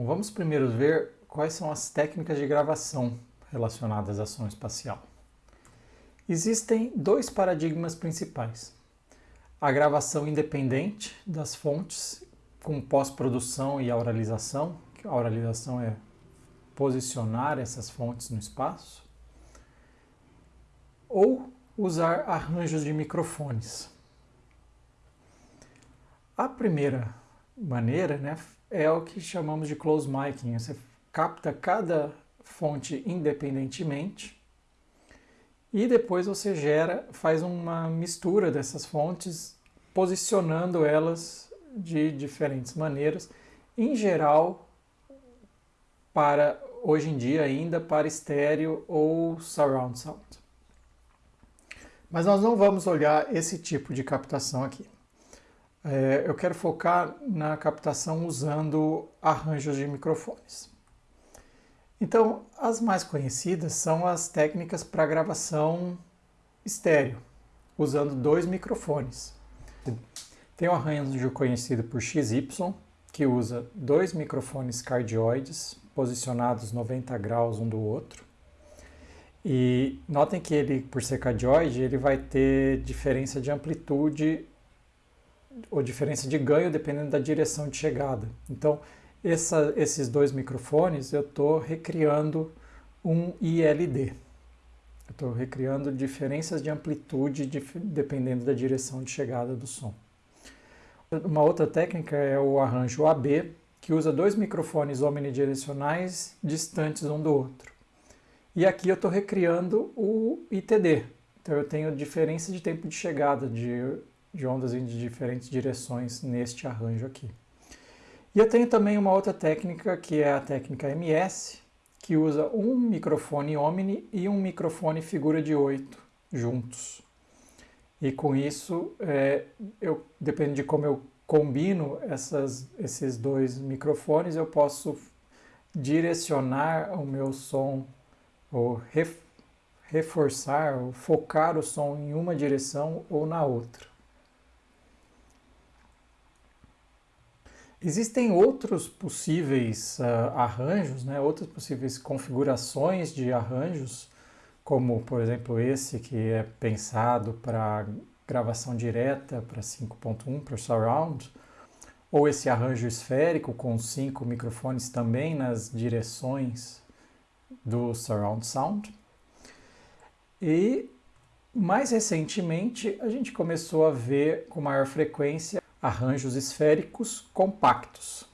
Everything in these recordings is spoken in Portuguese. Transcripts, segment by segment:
Bom, vamos primeiro ver quais são as técnicas de gravação relacionadas à som espacial. Existem dois paradigmas principais. A gravação independente das fontes, com pós-produção e auralização. A auralização é posicionar essas fontes no espaço. Ou usar arranjos de microfones. A primeira maneira né, é o que chamamos de close miking. Você capta cada fonte independentemente e depois você gera, faz uma mistura dessas fontes, posicionando elas de diferentes maneiras, em geral para hoje em dia ainda para estéreo ou surround sound. Mas nós não vamos olhar esse tipo de captação aqui. É, eu quero focar na captação usando arranjos de microfones. Então, as mais conhecidas são as técnicas para gravação estéreo, usando dois microfones. Tem o arranjo conhecido por XY, que usa dois microfones cardioides posicionados 90 graus um do outro. E notem que ele, por ser cardioide, ele vai ter diferença de amplitude ou diferença de ganho dependendo da direção de chegada. Então, essa, esses dois microfones eu estou recriando um ILD. Estou recriando diferenças de amplitude dif dependendo da direção de chegada do som. Uma outra técnica é o arranjo AB, que usa dois microfones omnidirecionais distantes um do outro. E aqui eu estou recriando o ITD. Então eu tenho diferença de tempo de chegada de, de ondas em diferentes direções neste arranjo aqui. E eu tenho também uma outra técnica, que é a técnica MS, que usa um microfone Omni e um microfone figura de 8 juntos. E com isso, é, eu, depende de como eu combino essas, esses dois microfones, eu posso direcionar o meu som, ou ref, reforçar, ou focar o som em uma direção ou na outra. Existem outros possíveis uh, arranjos, né, outras possíveis configurações de arranjos, como por exemplo esse que é pensado para gravação direta para 5.1 para surround, ou esse arranjo esférico com cinco microfones também nas direções do surround sound. E mais recentemente a gente começou a ver com maior frequência arranjos esféricos compactos,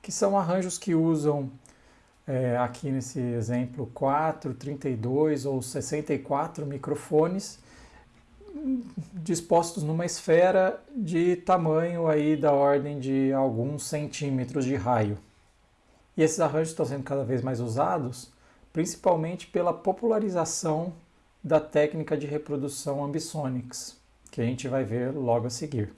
que são arranjos que usam, é, aqui nesse exemplo, 4, 32 ou 64 microfones dispostos numa esfera de tamanho aí da ordem de alguns centímetros de raio. E esses arranjos estão sendo cada vez mais usados, principalmente pela popularização da técnica de reprodução ambisonics, que a gente vai ver logo a seguir.